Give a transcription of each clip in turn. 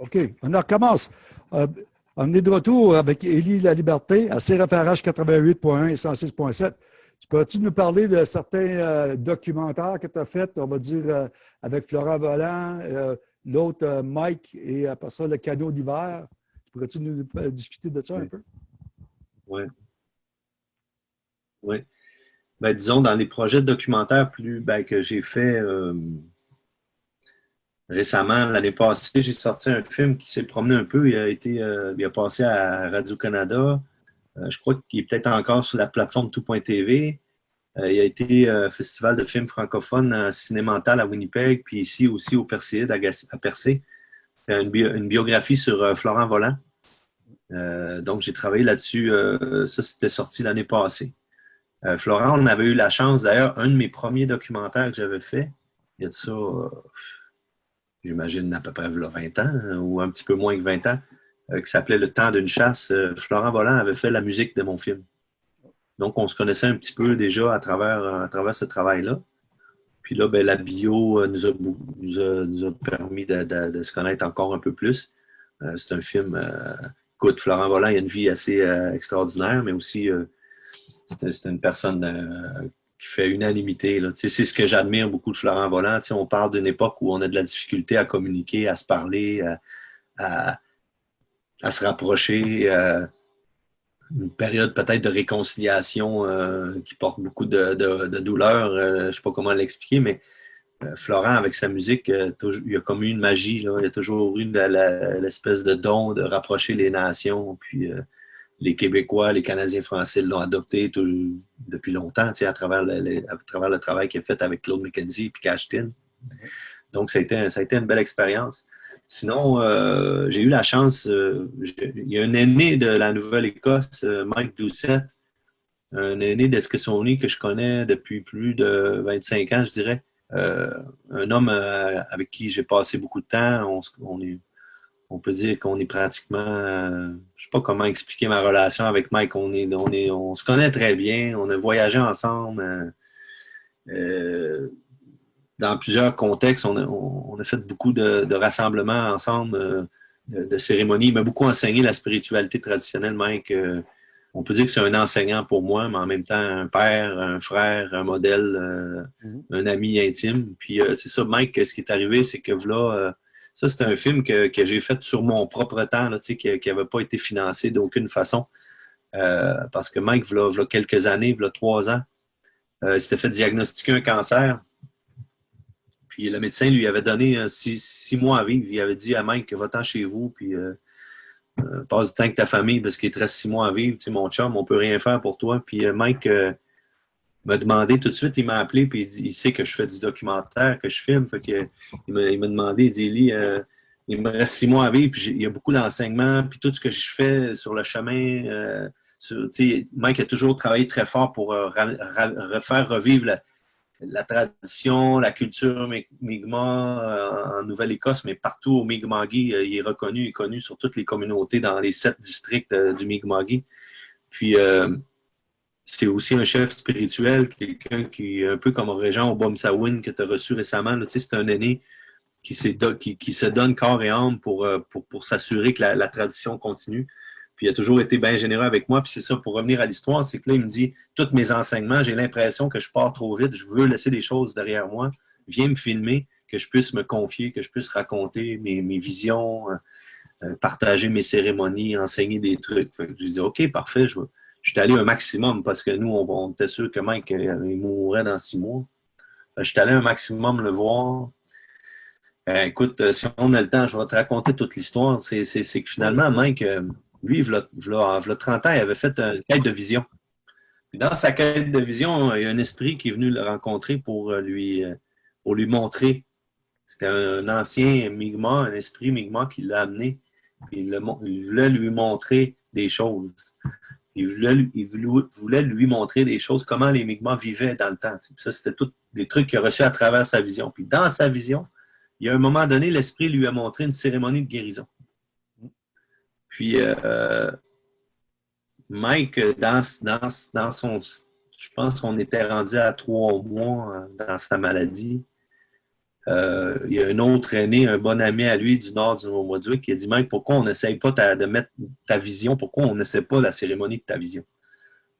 OK, on recommence. Euh, on est de retour avec Élie La Liberté à CRFRH 88.1 et 106.7. Tu peux-tu nous parler de certains euh, documentaires que tu as faits, on va dire, euh, avec Florent Volant, l'autre Mike et après ça, le cadeau d'hiver? Pourrais-tu nous discuter de ça un peu? Oui. Oui. Ben, disons, dans les projets de documentaires plus, ben, que j'ai fait récemment, l'année passée, j'ai sorti un film qui s'est promené un peu. Il a été euh, il a passé à Radio-Canada. Euh, je crois qu'il est peut-être encore sur la plateforme tout.tv. Euh, il a été festival de films francophones Cinémental à Winnipeg, puis ici aussi au Perséide à, Percé. C'est une, biographie sur Florent Volant. donc, j'ai travaillé là-dessus. ça, c'était sorti l'année passée. Florent, on avait eu la chance, d'ailleurs, un de mes premiers documentaires que j'avais fait, il y a de ça j'imagine à peu près 20 ans, hein, ou un petit peu moins que 20 ans, euh, qui s'appelait Le temps d'une chasse. Euh, Florent Volant avait fait la musique de mon film. Donc, on se connaissait un petit peu déjà à travers, à travers ce travail-là. Puis là, ben, la bio euh, nous a, nous a, permis de, se connaître encore un peu plus. c'est un film, écoute, Florent Volant, il a une vie assez extraordinaire, mais aussi, c'est une personne qui fait unanimité. C'est ce que j'admire beaucoup de Florent Volant. on parle d'une époque où on a de la difficulté à communiquer, à se parler, à, se rapprocher. une période peut-être de réconciliation euh, qui porte beaucoup de, douleur. Euh, je ne sais pas comment l'expliquer, mais euh, Florent, avec sa musique, il a comme eu une magie. Il y a toujours eu l'espèce de don de rapprocher les nations. Puis les Québécois, les Canadiens français l'ont adopté depuis longtemps, à travers, le, à travers le travail qu'il a fait avec Claude McKenzie et Cashtin. Donc, ça a, été, ça a été une belle expérience. Sinon, euh, j'ai eu la chance, euh, il y a un aîné de la Nouvelle-Écosse, euh, Mike Doucette, un aîné d'Esquissoni que je connais depuis plus de 25 ans, je dirais. un homme avec qui j'ai passé beaucoup de temps. on est, on peut dire qu'on est pratiquement, euh, je sais pas comment expliquer ma relation avec Mike. On est, on est, on se connaît très bien. On a voyagé ensemble euh, euh, dans plusieurs contextes. On a, fait beaucoup de, rassemblements ensemble, de, cérémonies. Il m'a beaucoup enseigné la spiritualité traditionnelle, Mike. on peut dire que c'est un enseignant pour moi, mais en même temps un père, un frère, un modèle, mm-hmm. un ami intime. Puis c'est ça, Mike. Ce qui est arrivé, c'est que là ça, c'est un film que, j'ai fait sur mon propre temps, là, qui n'avait pas été financé d'aucune façon. Euh, parce que Mike, il y a quelques années, il y a trois ans, euh, il s'était fait diagnostiquer un cancer. Puis le médecin lui avait donné euh, six, mois à vivre. Il avait dit à Mike, va-t'en chez vous, puis passe du temps avec ta famille parce qu'il te reste six mois à vivre. Mon chum, on peut rien faire pour toi. Puis Mike m'a demandé tout de suite, il m'a appelé, puis il, sait que je fais du documentaire, que je filme. Fait que, il m'a demandé, il dit, euh, il me reste six mois à vivre, puis il y a beaucoup d'enseignements, puis tout ce que je fais sur le chemin. Euh, Mike a toujours travaillé très fort pour euh, refaire revivre la, tradition, la culture Mi'kmaq en Nouvelle-Écosse, mais partout au Mi'kmaqui, il est reconnu et connu sur toutes les communautés dans les sept districts du Mi'kmaqui. Puis, c'est aussi un chef spirituel, quelqu'un qui un peu comme Régent Obomsawin que tu as reçu récemment. Sais, c'est un aîné qui, se donne corps et âme pour, euh, pour, s'assurer que la, tradition continue. Puis il a toujours été bien généreux avec moi. Puis c'est ça, pour revenir à l'histoire, c'est que là, il me dit, tous mes enseignements, j'ai l'impression que je pars trop vite, je veux laisser des choses derrière moi. Viens me filmer, que je puisse me confier, que je puisse raconter mes, visions, euh, euh, partager mes cérémonies, enseigner des trucs. je lui dis, OK, parfait, je veux J'étais allé un maximum parce que nous, on, était sûr que Mike euh, il mourrait dans six mois. J'étais allé un maximum le voir. Euh, écoute, euh, si on a le temps, je vais te raconter toute l'histoire. C'est que finalement, Mike, lui, il a 30 ans, il avait fait une quête de vision. dans sa quête de vision, il y a un esprit qui est venu le rencontrer pour lui, pour lui montrer. C'était un ancien Mi'kmaq, un esprit Mi'kmaq qui l'a amené. il voulait lui montrer des choses. Il voulait, lui montrer des choses, comment les Mi'kmaq vivaient dans le temps. ça, c'était tous des trucs qu'il a reçus à travers sa vision. Puis dans sa vision, il y a un moment donné, l'Esprit lui a montré une cérémonie de guérison. Puis euh, Mike, dans, dans, son... Je pense qu'on était rendu à trois mois euh, dans sa maladie. Euh, il y a un autre aîné, un bon ami à lui du nord du Nouveau-Brunswick qui a dit Mike, pourquoi on n'essaye pas de mettre ta vision? Pourquoi on n'essaie pas la cérémonie de ta vision?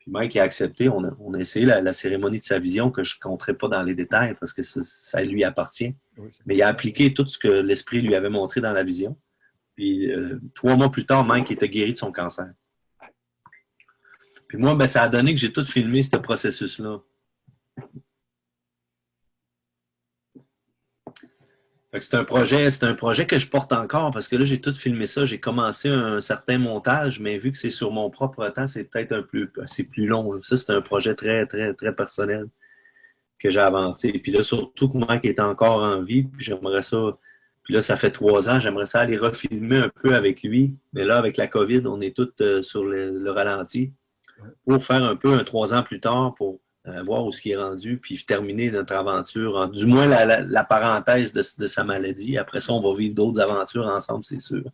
Puis Mike a accepté. On a, essayé la, cérémonie de sa vision que je ne compterai pas dans les détails parce que ça, lui appartient. Mais il a appliqué tout ce que l'esprit lui avait montré dans la vision. Puis euh, trois mois plus tard, Mike était guéri de son cancer. Puis moi, ben, ça a donné que j'ai tout filmé ce processus-là. C'est un projet, c'est un projet que je porte encore parce que là, j'ai tout filmé ça. J'ai commencé un certain montage, mais vu que c'est sur mon propre temps, c'est peut-être un peu c'est plus long. Ça, c'est un projet très, très, très personnel que j'ai avancé. Puis là, surtout que moi qui est encore en vie, puis j'aimerais ça. Puis là, ça fait trois ans, j'aimerais ça aller refilmer un peu avec lui. Mais là, avec la COVID, on est tous euh, sur le ralenti pour faire un peu un trois ans plus tard pour euh, voir où ce qui est rendu, puis terminer notre aventure, du moins la, parenthèse de, sa maladie. Après ça, on va vivre d'autres aventures ensemble, c'est sûr.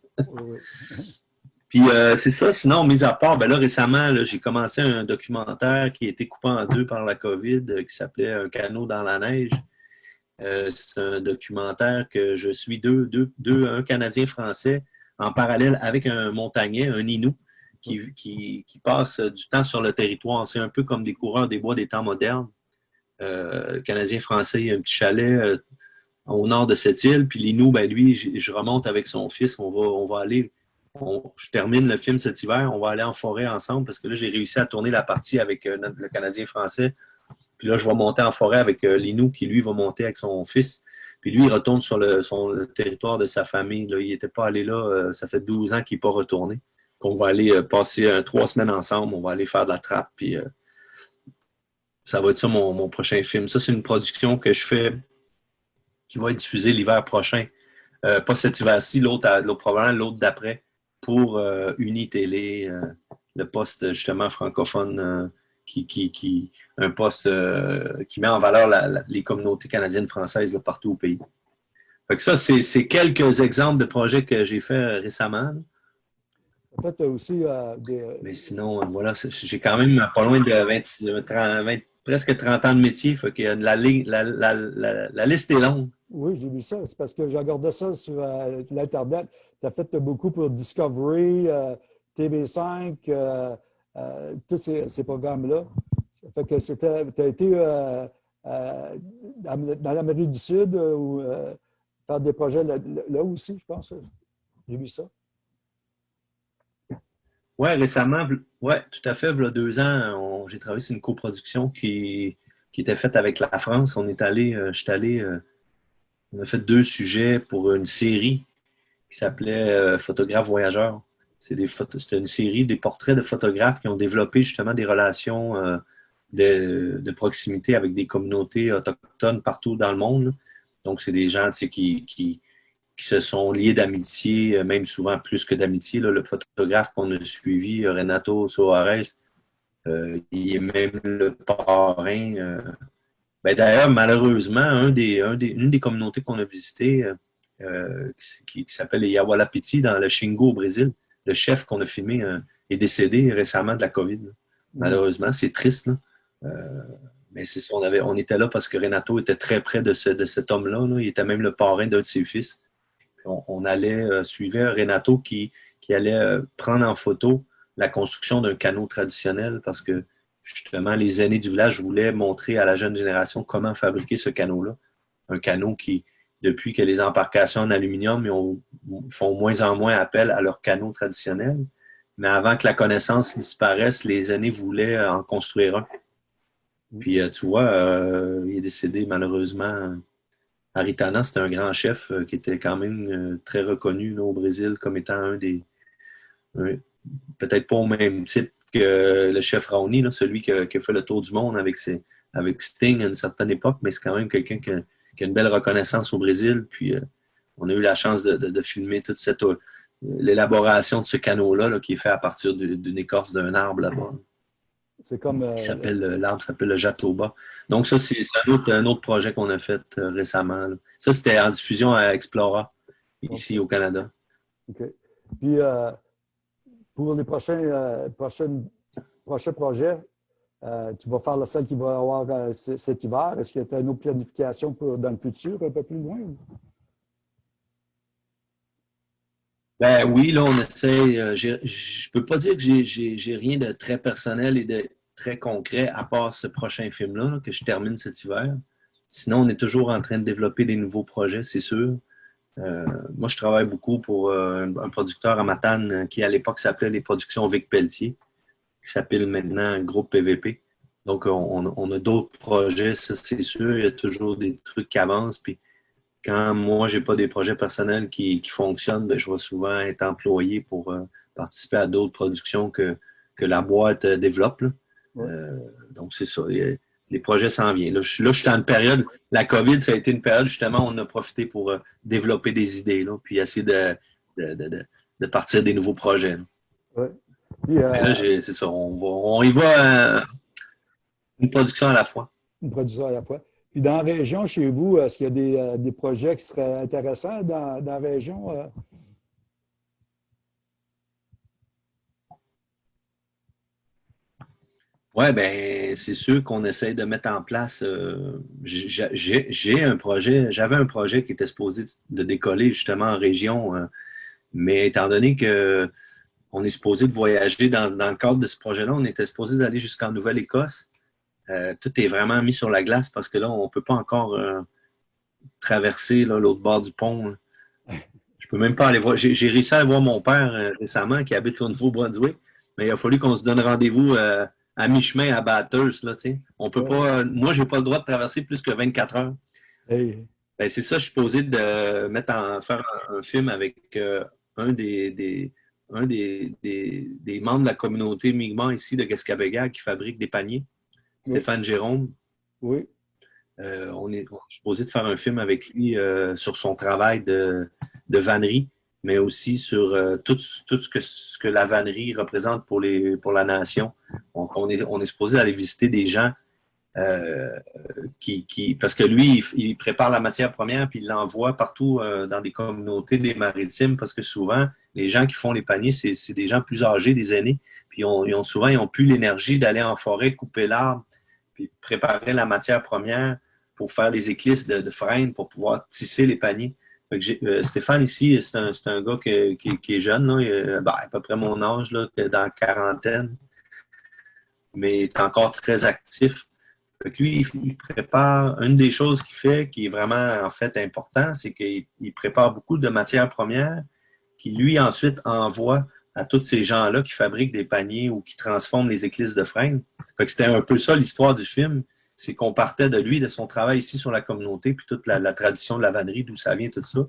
puis euh, c'est ça, sinon, mis à part, ben là, récemment, j'ai commencé un documentaire qui a été coupé en deux par la COVID, euh, qui s'appelait Un canot dans la neige. c'est un documentaire que je suis deux, deux, deux, un Canadien français en parallèle avec un montagnais, un Inou, qui, passent du temps sur le territoire. C'est un peu comme des coureurs des bois des temps modernes. Euh, Canadien-Français, il y a un petit chalet euh, au nord de cette île. Puis Linou, ben lui, je, remonte avec son fils. On va, on va aller. je termine le film cet hiver. On va aller en forêt ensemble parce que là, j'ai réussi à tourner la partie avec euh, le Canadien-Français. Puis là, je vais monter en forêt avec Linou qui, lui, va monter avec son fils. Puis lui, il retourne sur le, territoire de sa famille. Il n'était pas allé là. ça fait 12 ans qu'il n'est pas retourné qu'on va aller euh, passer euh, trois semaines ensemble, on va aller faire de la trappe, puis euh, ça va être ça mon, prochain film. Ça, c'est une production que je fais qui va être diffusée l'hiver prochain. pas cet hiver-ci, l'autre probablement l'autre d'après, pour Unitélé, le poste justement francophone qui, qui, un poste qui met en valeur les communautés canadiennes françaises partout au pays. Fait ça, c'est quelques exemples de projets que j'ai fait récemment. Aussi euh, des. Euh, Mais sinon, euh, voilà, j'ai quand même pas loin de 20, presque 30 ans de métier. Fait que la, la, la, liste est longue. Oui, j'ai vu ça. C'est parce que j'ai regardé ça sur l'Internet. Tu as fait beaucoup pour Discovery, TV5, tous ces, programmes-là. Ça fait que c'était. Tu as été dans l'Amérique du Sud ou faire des projets là aussi, je pense. J'ai vu ça. Oui, récemment, oui, tout à fait. Il y a deux ans, j'ai travaillé sur une coproduction qui, qui était faite avec la France. On est allé, euh, je suis allé, euh, on a fait deux sujets pour une série qui s'appelait euh, Photographe voyageur. C'était une série des portraits de photographes qui ont développé justement des relations de, de, proximité avec des communautés autochtones partout dans le monde. Donc, c'est des gens qui, qui, qui se sont liés d'amitié, euh, même souvent plus que d'amitié. Le photographe qu'on a suivi, euh, Renato Soares, euh, il est même le parrain. Ben, D'ailleurs, malheureusement, un des, une des communautés qu'on a visitées, qui, s'appelle les Yawalapiti dans le Xingu au Brésil, le chef qu'on a filmé est décédé récemment de la COVID. Mm. Malheureusement, c'est triste. mais c'est on, avait, on était là parce que Renato était très près de, de cet homme-là. Là. Il était même le parrain d'un de ses fils on, allait euh, suivre Renato qui, qui allait euh, prendre en photo la construction d'un canot traditionnel parce que justement, les aînés du village voulaient montrer à la jeune génération comment fabriquer ce canot-là. Un canot qui, depuis que les embarcations en aluminium font moins en moins appel à leur canot traditionnel, mais avant que la connaissance disparaisse, les aînés voulaient en construire un. Puis, euh, tu vois, il est décédé malheureusement Aritana, c'était un grand chef euh, qui était quand même euh, très reconnu au Brésil comme étant un des. Peut-être pas au même type que le chef Raoni, celui qui a, fait le tour du monde avec, Sting à une certaine époque, mais c'est quand même quelqu'un qui, a une belle reconnaissance au Brésil. Puis euh, on a eu la chance de, filmer toute cette l'élaboration de ce canot-là qui est fait à partir d'une écorce d'un arbre là-bas. C'est comme. Euh, s'appelle euh, L'arbre s'appelle le Jatoba. Donc, ça, c'est un autre, projet qu'on a fait euh, récemment. Ça, c'était en diffusion à Explora, ici au Canada. OK. Puis, pour les prochains, prochains projets, tu vas faire la salle qu'il va avoir cet hiver. Est-ce que tu as une autre planification pour, dans le futur, un peu plus loin? Ben oui, là, on essaie. je ne peux pas dire que j'ai rien de très personnel et de très concret à part ce prochain film-là que je termine cet hiver. Sinon, on est toujours en train de développer des nouveaux projets, c'est sûr. Euh, moi, je travaille beaucoup pour euh, un producteur à Matane euh, qui, à l'époque, s'appelait les Productions Vic Pelletier, qui s'appelle maintenant Groupe PVP. Donc, on, a d'autres projets, ça, c'est sûr. Il y a toujours des trucs qui avancent. Puis, quand moi, j'ai pas des projets personnels qui, fonctionnent, ben, je vais souvent être employé pour participer à d'autres productions que, que la boîte développe. donc, c'est ça les projets s'en viennent. Là je, suis dans une période, la COVID, ça a été une période, justement, où on a profité pour euh, développer des idées, là, puis essayer de, de, partir des nouveaux projets. Oui. là, c'est ça, on, y va euh, une production à la fois. Une production à la fois. Puis dans la région, chez vous, est-ce qu'il y a des, euh, des, projets qui seraient intéressants dans, dans la région? Oui, ben c'est sûr qu'on essaie de mettre en place. Euh, j'ai un projet, j'avais un projet qui était supposé de décoller justement en région, euh, mais étant donné que on est supposé de voyager dans, le cadre de ce projet-là, on était supposé d'aller jusqu'en Nouvelle-Écosse. Euh, tout est vraiment mis sur la glace parce que là, on ne peut pas encore traverser l'autre bord du pont. Je peux même pas aller voir. J'ai réussi à aller voir mon père récemment qui habite au Nouveau-Brunswick, mais il a fallu qu'on se donne rendez-vous à mi-chemin à Bathurst. Là, On peut pas, moi, je n'ai pas le droit de traverser plus que 24 heures. Ben, c'est ça, je suis posé de mettre en, faire un, film avec euh, un, des, des un des, des, membres de la communauté Mi'kmaq ici de Gascabéga qui fabrique des paniers, Stéphane Jérôme. Oui. Euh, on est, je suis posé de faire un film avec lui euh, sur son travail de, de vannerie mais aussi sur euh, tout, tout, ce, que, ce que la vannerie représente pour, les, pour la nation. Donc, on est, on est supposé aller visiter des gens qui, qui, Parce que lui, il, prépare la matière première puis il l'envoie partout dans des communautés des maritimes parce que souvent, les gens qui font les paniers, c'est des gens plus âgés, des aînés, puis ils ont, souvent, ils n'ont plus l'énergie d'aller en forêt, couper l'arbre, puis préparer la matière première pour faire les éclisses de, de freine pour pouvoir tisser les paniers. Euh, Stéphane ici, c'est un, gars qui, est jeune, ben, à peu près mon âge, dans la quarantaine, mais il est encore très actif. lui, il prépare, une des choses qu'il fait qui est vraiment en fait important, c'est qu'il prépare beaucoup de matières premières qui lui ensuite envoie à tous ces gens-là qui fabriquent des paniers ou qui transforment les éclisses de freine. C'était un peu ça l'histoire du film c'est qu'on partait de lui, de son travail ici sur la communauté, puis toute la, tradition de la vannerie, d'où ça vient, tout ça.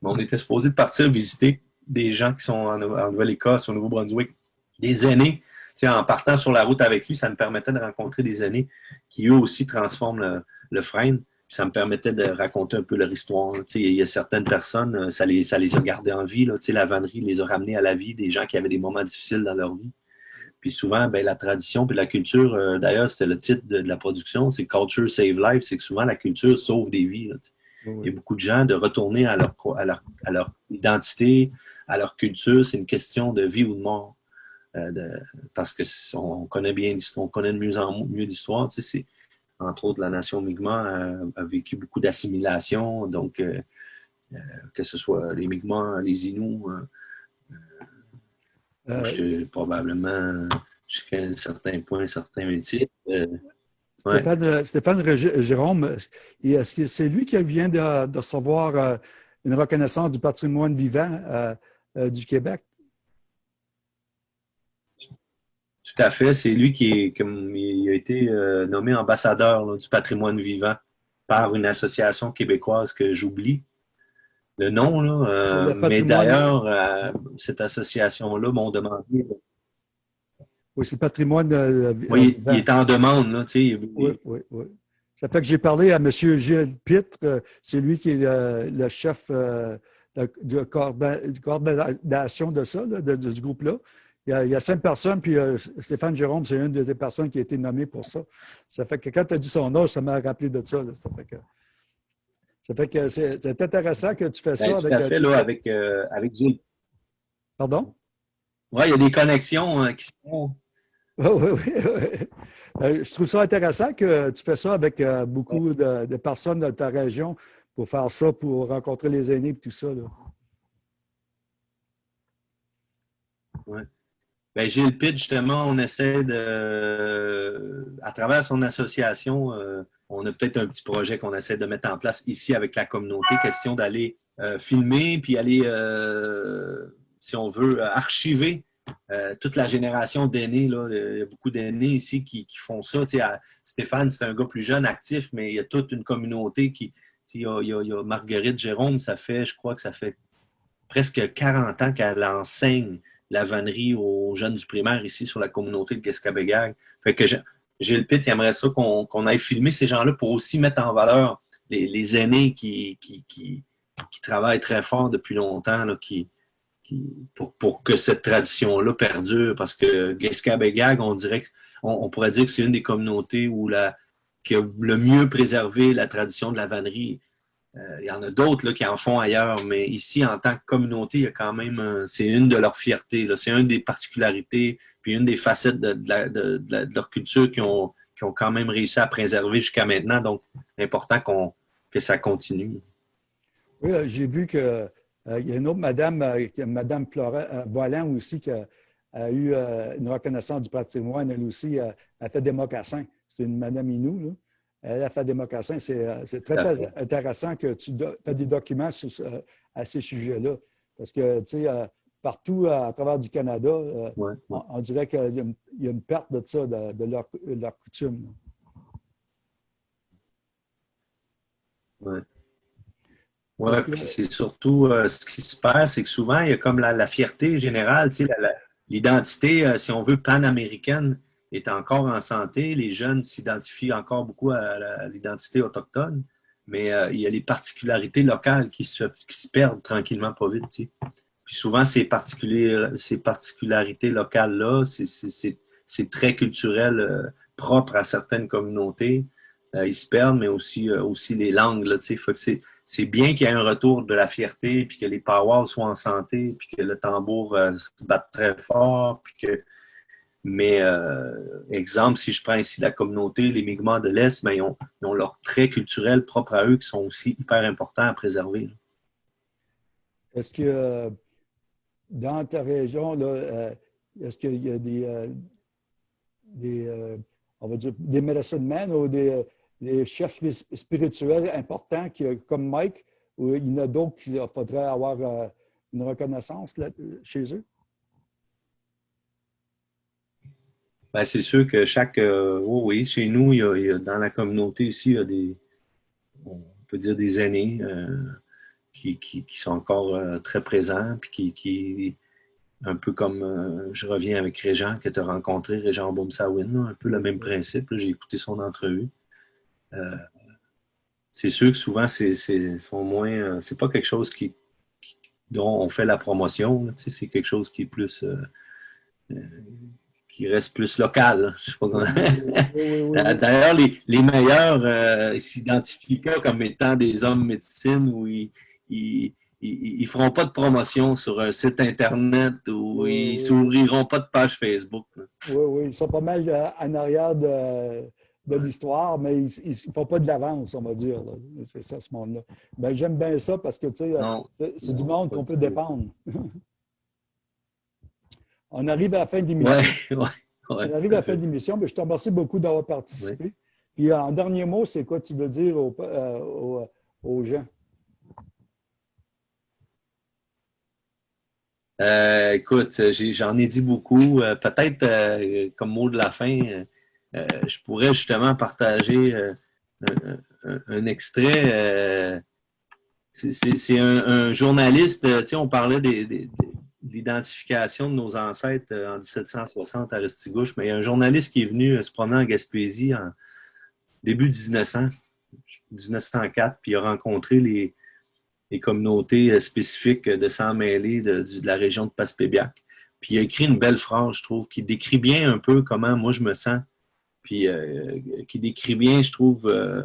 Mais on était supposé de partir visiter des gens qui sont en, Nouvelle-Écosse, au Nouveau-Brunswick, des aînés. en partant sur la route avec lui, ça me permettait de rencontrer des aînés qui eux aussi transforment le, frein. Ça me permettait de raconter un peu leur histoire. Il y a certaines personnes, euh, ça les, ça les a gardées en vie. Là, la vannerie les a ramenés à la vie, des gens qui avaient des moments difficiles dans leur vie. Puis souvent, ben, la tradition puis la culture, euh, d'ailleurs, c'était le titre de, la production, c'est Culture Save Life, c'est que souvent la culture sauve des vies. Il y a beaucoup de gens de retourner à leur, à leur, à leur identité, à leur culture, c'est une question de vie ou de mort. Euh, de, parce que on connaît bien on connaît de mieux en mieux l'histoire. Entre autres, la nation Mi'kmaq a, vécu beaucoup d'assimilation, donc euh, que ce soit les Mi'kmaq, les Inuits, euh, probablement, jusqu'à un certain point, un certain métier. Euh, Stéphane, euh, Stéphane, Jérôme, est-ce que c'est lui qui vient de, recevoir une reconnaissance du patrimoine vivant du Québec? Tout à fait. C'est lui qui comme, il a été nommé ambassadeur du patrimoine vivant par une association québécoise que j'oublie le nom, là. Euh, mais d'ailleurs, euh, cette association-là m'ont demandé. Oui, c'est le patrimoine. Euh, oui, il est en demande, là, tu sais. Oui, oui, oui. Ça fait que j'ai parlé à M. Gilles Pitre, c'est lui qui est le, chef de, coordination de ça, de, ce groupe-là. Il, y, a, cinq personnes, puis Stéphane Jérôme, c'est une des personnes qui a été nommée pour ça. Ça fait que quand tu as dit son âge, ça m'a rappelé de ça. Ça fait que ça fait que c'est intéressant que tu fais ça ben, avec. À fait, là, avec, euh, avec Gilles. Pardon? Oui, il y a des connexions hein, qui sont. Oui, oui, oui. Euh, je trouve ça intéressant que tu fais ça avec euh, beaucoup de, personnes de ta région pour faire ça, pour rencontrer les aînés et tout ça. Oui. Bien, Gilles Pitt, justement, on essaie de, à travers son association, euh, on a peut-être un petit projet qu'on essaie de mettre en place ici avec la communauté, question d'aller filmer, puis aller, si on veut, archiver euh, toute la génération d'aînés, il y a beaucoup d'aînés ici qui, font ça. Stéphane, c'est un gars plus jeune, actif, mais il y a toute une communauté qui. Il y, a, Marguerite Jérôme, ça fait, je crois que ça fait presque 40 ans qu'elle enseigne la vannerie aux jeunes du primaire ici sur la communauté de Guescabégag. Fait que Gilles Pitt aimerait ça qu'on aille filmer ces gens-là pour aussi mettre en valeur les, aînés qui, qui, travaillent très fort depuis longtemps, là, qui, pour, que cette tradition-là perdure. Parce que Gag, on on, pourrait dire que c'est une des communautés où la, qui a le mieux préservé la tradition de la vannerie. Euh, il y en a d'autres qui en font ailleurs, mais ici, en tant que communauté, il y a quand même, c'est une de leurs fiertés. C'est une des particularités, puis une des facettes de, leur culture qui ont, qui ont quand même réussi à préserver jusqu'à maintenant. Donc, important que ça continue. Oui, euh, j'ai vu que euh, y a une autre madame, euh, Madame Flora euh, Volant aussi, qui a, eu une reconnaissance du patrimoine. Elle aussi a fait des mocassins. C'est une madame Inou. Elle a fait des mocassins. C'est très intéressant que tu fais des documents à ces sujets-là. Parce que, tu sais, partout à, travers du Canada, on, dirait qu'il y, a une perte de ça, de, leur, coutume. Oui. Oui, puis c'est surtout euh, ce qui se passe, c'est que souvent, il y a comme la, fierté générale, tu sais, l'identité, euh, si on veut, panaméricaine est encore en santé. Les jeunes s'identifient encore beaucoup à, l'identité autochtone, mais euh, il y a les particularités locales qui se, qui se perdent tranquillement pas vite. Puis souvent, ces, ces particularités locales-là, c'est très culturel, propre à certaines communautés. ils se perdent, mais aussi, aussi les langues. C'est bien qu'il y ait un retour de la fierté, puis que les powwows soient en santé, puis que le tambour euh, se batte très fort, puis que... Mais, euh, exemple, si je prends ici la communauté, les Mi'kmaq de l'Est, ben, ils, ont, leurs traits culturels propres à eux qui sont aussi hyper importants à préserver. Est-ce que euh, dans ta région, est-ce qu'il y a des, on va dire, des medicine men ou des chefs spirituels importants comme Mike, ou il y en a d'autres qu'il faudrait avoir euh, une reconnaissance chez eux? Ben, c'est sûr que chaque. Euh, oui, chez nous, il y, a, dans la communauté ici, il y a des. On peut dire des aînés euh, qui, sont encore très présents, puis qui, qui un peu comme je reviens avec Régent que tu as rencontré, Régent Boumsawin, un peu le même principe. J'ai écouté son entrevue. Euh, c'est sûr que souvent, c'est moins. Euh, c'est pas quelque chose qui, dont on fait la promotion. c'est quelque chose qui est plus. Euh, qui reste plus local. D'ailleurs, les, les, meilleurs s'identifient pas comme étant des hommes médecine où ils, ils, ils, feront pas de promotion sur un site Internet ou ils s'ouvriront pas de page Facebook. Oui, oui, ils sont pas mal en arrière de, de l'histoire, mais ils ne font pas de l'avance, on va dire. C'est ça, ce monde-là. Ben, J'aime bien ça parce que, tu sais, c'est du monde qu'on peut dépendre. on arrive à la fin de l'émission. on arrive à la fin de l'émission, mais je te remercie beaucoup d'avoir participé. Puis, en dernier mot, c'est quoi tu veux dire aux, euh, aux, gens? Euh, écoute, j'en ai, dit beaucoup. Euh, peut-être comme mot de la fin, euh, je pourrais justement partager euh, un, extrait. Euh, c'est un, journaliste, tu sais, on parlait de l'identification de nos ancêtres en 1760 à Restigouche, mais il y a un journaliste qui est venu se promener en Gaspésie en début 1900, 1904, puis il a rencontré les, communautés spécifiques de sang mêlé de, la région de Passepébiac. Puis il a écrit une belle phrase, je trouve, qui décrit bien un peu comment moi je me sens puis euh, qui décrit bien, je trouve, euh,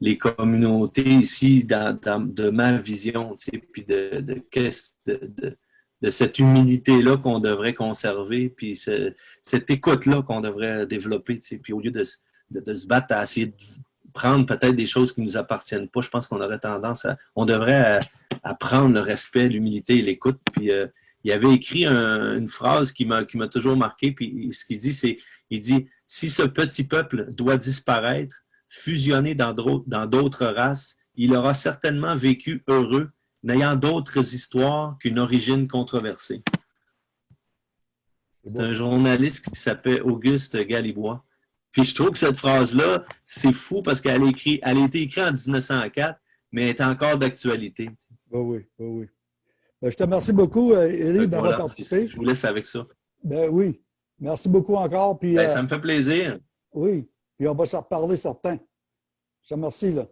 les communautés ici dans, de ma vision, puis de, de cette humilité-là qu'on devrait conserver, puis cette écoute-là qu'on devrait développer. Puis au lieu de, de, se battre à essayer de prendre peut-être des choses qui ne nous appartiennent pas, je pense qu'on aurait tendance à... On devrait apprendre le respect, l'humilité et l'écoute. Puis euh, il avait écrit une phrase qui m'a toujours marqué, puis ce qu'il dit, c'est, il dit, si ce petit peuple doit disparaître, fusionner dans d'autres races, il aura certainement vécu heureux n'ayant d'autres histoires qu'une origine controversée. C'est un journaliste qui s'appelle Auguste Galibois. Puis je trouve que cette phrase-là, c'est fou parce qu'elle a, été écrite en 1904, mais elle est encore d'actualité. oui, oui, oui. Ben, je te remercie beaucoup, euh, d'avoir participé. Je vous laisse avec ça. Ben oui. Merci beaucoup encore. Puis, ben, ça me fait plaisir. Oui. Puis on va se reparler certains. Je te remercie. Là.